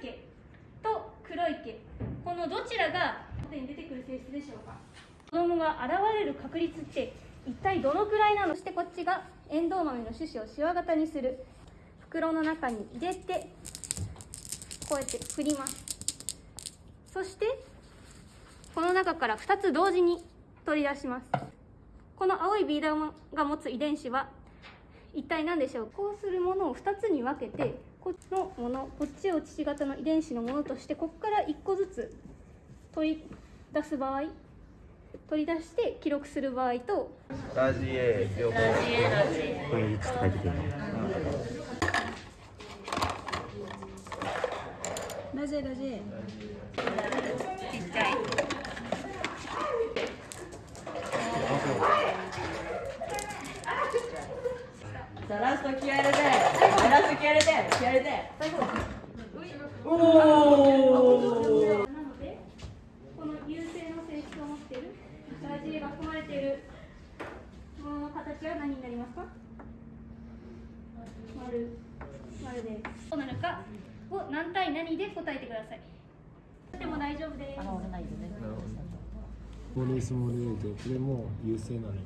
毛と黒い毛このどちらが表に出てくる性質でしょうか？子供が現れる確率って一体どのくらいなの？そしてこっちがエンドウ豆の種子をしわ型にする。袋の中に入れてこうやって振ります。そしてこの中から2つ同時に取り出します。この青いビー玉が持つ遺伝子は一体何でしょう？こうするものを2つに分けてこっちのものこっちを父型の遺伝子のものとしてここから1個ずつ取り出す場合取り出して記録する場合とラジエ両方これいくつ書いてくるのラジエラジエちっちゃいさあラスト気合入れて。ラスト気合入れて気合入れて。おおなのでこの優勢の性質を持っているラジエが含まれているものの形は何になりますか？丸。丸で。どうなるか？を何対何で答えてください。でも大丈夫です。スモールスモール A でこれも優勢なのよ